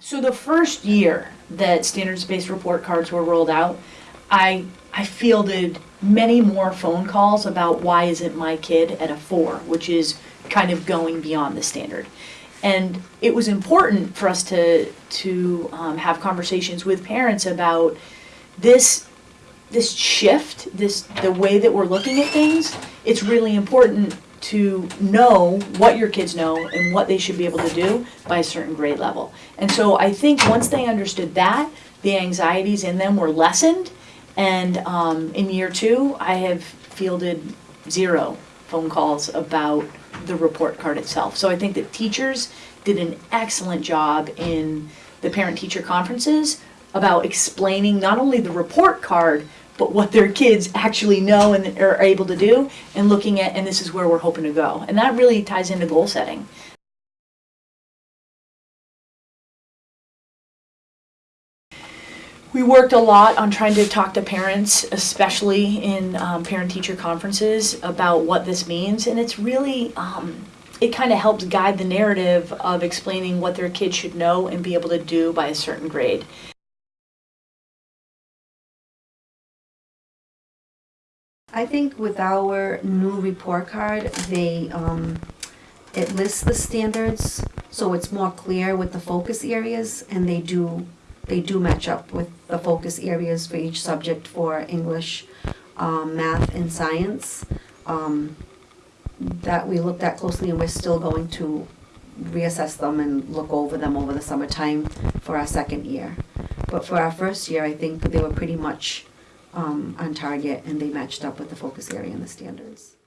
So the first year that standards-based report cards were rolled out, I, I fielded many more phone calls about why isn't my kid at a four, which is kind of going beyond the standard. And it was important for us to, to um, have conversations with parents about this, this shift, this, the way that we're looking at things. It's really important to know what your kids know and what they should be able to do by a certain grade level. And so I think once they understood that, the anxieties in them were lessened. And um, in year two, I have fielded zero phone calls about the report card itself. So I think that teachers did an excellent job in the parent-teacher conferences about explaining not only the report card, but what their kids actually know and are able to do, and looking at, and this is where we're hoping to go. And that really ties into goal setting. We worked a lot on trying to talk to parents, especially in um, parent-teacher conferences, about what this means, and it's really, um, it kind of helps guide the narrative of explaining what their kids should know and be able to do by a certain grade. I think with our new report card, they, um, it lists the standards, so it's more clear with the focus areas, and they do, they do match up with the focus areas for each subject for English, um, math, and science. Um, that we looked at closely, and we're still going to reassess them and look over them over the summertime for our second year. But for our first year, I think they were pretty much um, on target and they matched up with the focus area and the standards.